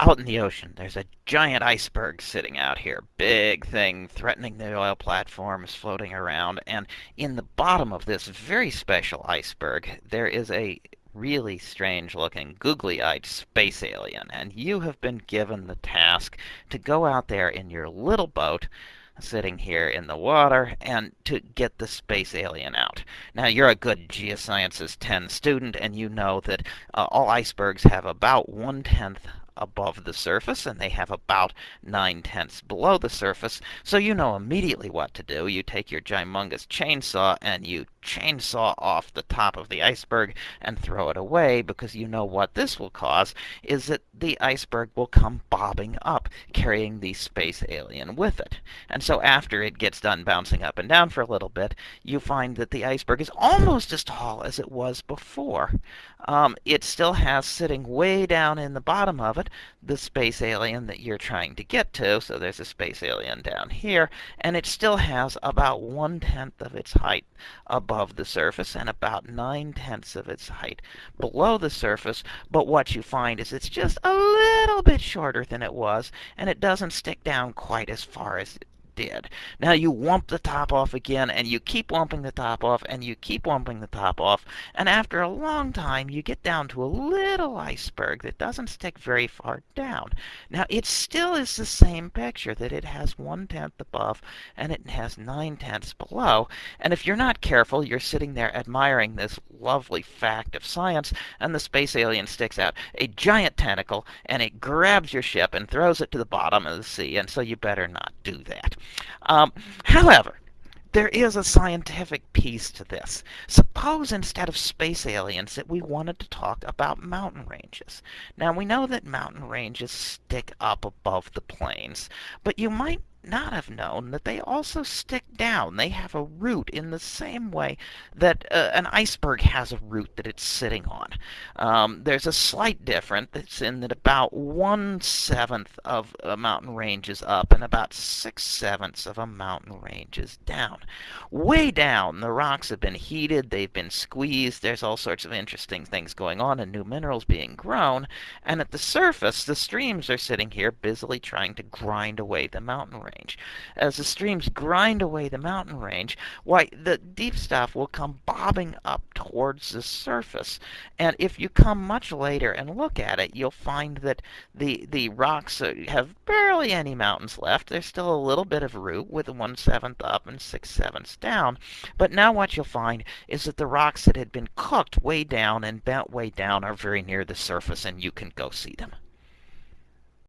out in the ocean, there's a giant iceberg sitting out here. Big thing, threatening the oil platforms, floating around. And in the bottom of this very special iceberg, there is a really strange looking, googly eyed space alien. And you have been given the task to go out there in your little boat sitting here in the water and to get the space alien out. Now, you're a good Geosciences 10 student, and you know that uh, all icebergs have about one-tenth above the surface, and they have about 9 tenths below the surface, so you know immediately what to do. You take your gymongous chainsaw and you chainsaw off the top of the iceberg and throw it away because you know what this will cause is that the iceberg will come bobbing up, carrying the space alien with it. And so after it gets done bouncing up and down for a little bit, you find that the iceberg is almost as tall as it was before. Um, it still has sitting way down in the bottom of it the space alien that you're trying to get to. So there's a space alien down here, and it still has about one-tenth of its height above the surface and about nine-tenths of its height below the surface. But what you find is it's just a little bit shorter than it was, and it doesn't stick down quite as far as did. Now you wump the top off again, and you keep wumping the top off, and you keep wumping the top off, and after a long time you get down to a little iceberg that doesn't stick very far down. Now it still is the same picture, that it has one-tenth above and it has nine-tenths below, and if you're not careful, you're sitting there admiring this lovely fact of science, and the space alien sticks out a giant tentacle, and it grabs your ship and throws it to the bottom of the sea, and so you better not do that. Um, however, there is a scientific piece to this. Suppose instead of space aliens that we wanted to talk about mountain ranges. Now we know that mountain ranges stick up above the plains, but you might not have known that they also stick down. They have a root in the same way that uh, an iceberg has a root that it's sitting on. Um, there's a slight difference that's in that about one-seventh of a mountain range is up and about six-sevenths of a mountain range is down. Way down, the rocks have been heated, they've been squeezed, there's all sorts of interesting things going on and new minerals being grown, and at the surface, the streams are sitting here busily trying to grind away the mountain range range. As the streams grind away the mountain range, why, the deep stuff will come bobbing up towards the surface. And if you come much later and look at it, you'll find that the, the rocks uh, have barely any mountains left. There's still a little bit of root with one-seventh up and six-sevenths down. But now what you'll find is that the rocks that had been cooked way down and bent way down are very near the surface, and you can go see them.